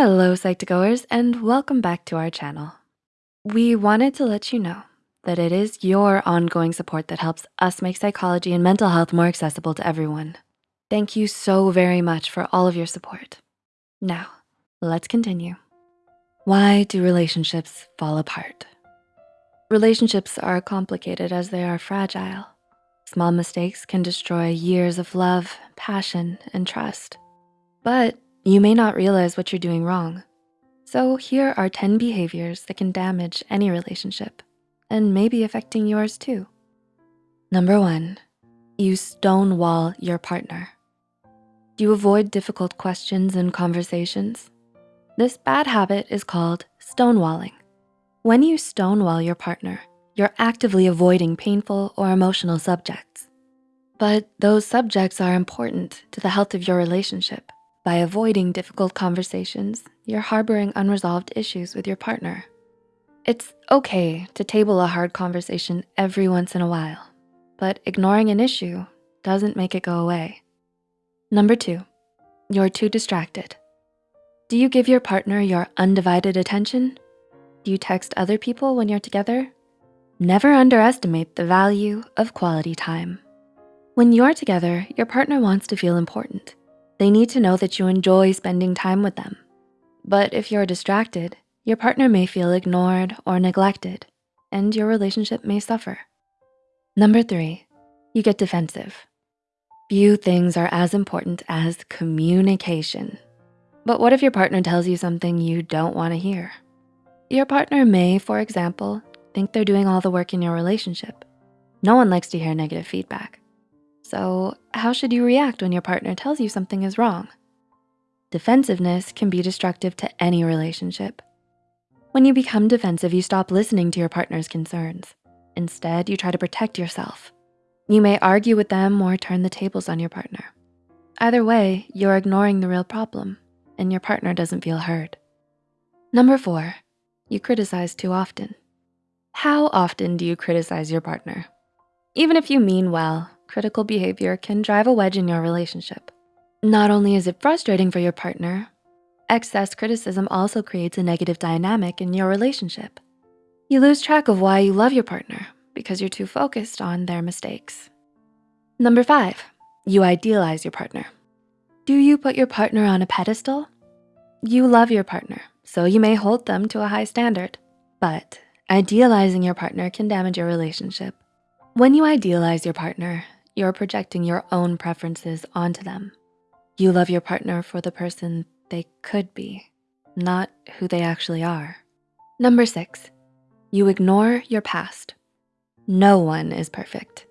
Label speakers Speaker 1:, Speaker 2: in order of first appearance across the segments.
Speaker 1: Hello, Psych2Goers, and welcome back to our channel. We wanted to let you know that it is your ongoing support that helps us make psychology and mental health more accessible to everyone. Thank you so very much for all of your support. Now, let's continue. Why do relationships fall apart? Relationships are complicated as they are fragile. Small mistakes can destroy years of love, passion, and trust. But you may not realize what you're doing wrong. So here are 10 behaviors that can damage any relationship and maybe affecting yours too. Number one, you stonewall your partner. Do you avoid difficult questions and conversations? This bad habit is called stonewalling. When you stonewall your partner, you're actively avoiding painful or emotional subjects. But those subjects are important to the health of your relationship. By avoiding difficult conversations, you're harboring unresolved issues with your partner. It's okay to table a hard conversation every once in a while, but ignoring an issue doesn't make it go away. Number two, you're too distracted. Do you give your partner your undivided attention? Do you text other people when you're together? Never underestimate the value of quality time. When you're together, your partner wants to feel important. They need to know that you enjoy spending time with them. But if you're distracted, your partner may feel ignored or neglected, and your relationship may suffer. Number three, you get defensive. Few things are as important as communication. But what if your partner tells you something you don't wanna hear? Your partner may, for example, think they're doing all the work in your relationship. No one likes to hear negative feedback. So how should you react when your partner tells you something is wrong? Defensiveness can be destructive to any relationship. When you become defensive, you stop listening to your partner's concerns. Instead, you try to protect yourself. You may argue with them or turn the tables on your partner. Either way, you're ignoring the real problem and your partner doesn't feel heard. Number four, you criticize too often. How often do you criticize your partner? Even if you mean well, critical behavior can drive a wedge in your relationship. Not only is it frustrating for your partner, excess criticism also creates a negative dynamic in your relationship. You lose track of why you love your partner because you're too focused on their mistakes. Number five, you idealize your partner. Do you put your partner on a pedestal? You love your partner, so you may hold them to a high standard, but idealizing your partner can damage your relationship. When you idealize your partner, you're projecting your own preferences onto them. You love your partner for the person they could be, not who they actually are. Number six, you ignore your past. No one is perfect.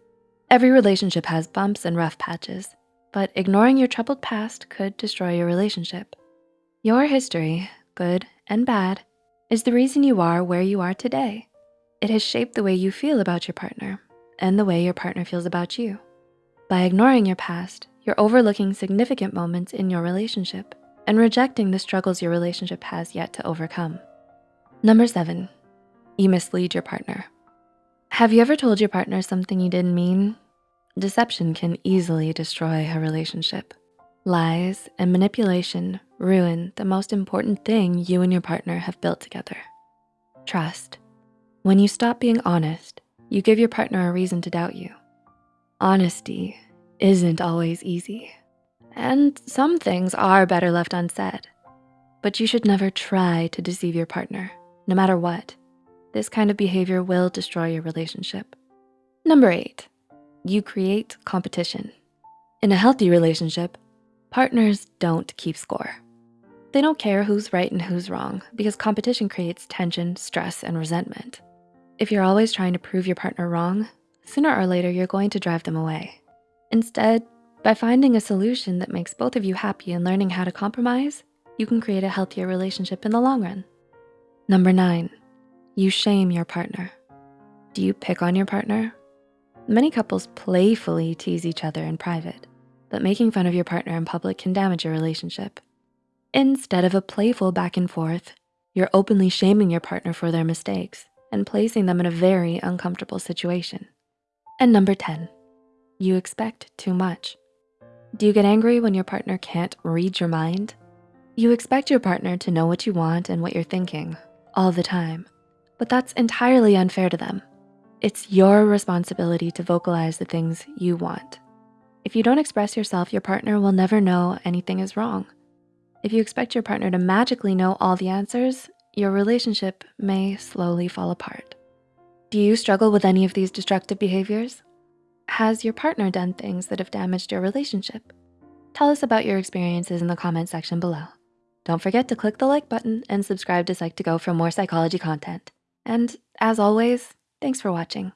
Speaker 1: Every relationship has bumps and rough patches, but ignoring your troubled past could destroy your relationship. Your history, good and bad, is the reason you are where you are today. It has shaped the way you feel about your partner and the way your partner feels about you. By ignoring your past, you're overlooking significant moments in your relationship and rejecting the struggles your relationship has yet to overcome. Number seven, you mislead your partner. Have you ever told your partner something you didn't mean? Deception can easily destroy a relationship. Lies and manipulation ruin the most important thing you and your partner have built together, trust. When you stop being honest, you give your partner a reason to doubt you. Honesty isn't always easy. And some things are better left unsaid. But you should never try to deceive your partner, no matter what. This kind of behavior will destroy your relationship. Number eight, you create competition. In a healthy relationship, partners don't keep score. They don't care who's right and who's wrong because competition creates tension, stress, and resentment. If you're always trying to prove your partner wrong, sooner or later you're going to drive them away. Instead, by finding a solution that makes both of you happy and learning how to compromise, you can create a healthier relationship in the long run. Number nine, you shame your partner. Do you pick on your partner? Many couples playfully tease each other in private, but making fun of your partner in public can damage your relationship. Instead of a playful back and forth, you're openly shaming your partner for their mistakes and placing them in a very uncomfortable situation. And number 10, you expect too much. Do you get angry when your partner can't read your mind? You expect your partner to know what you want and what you're thinking all the time, but that's entirely unfair to them. It's your responsibility to vocalize the things you want. If you don't express yourself, your partner will never know anything is wrong. If you expect your partner to magically know all the answers, your relationship may slowly fall apart. Do you struggle with any of these destructive behaviors? Has your partner done things that have damaged your relationship? Tell us about your experiences in the comment section below. Don't forget to click the like button and subscribe to Psych2Go for more psychology content. And as always, thanks for watching.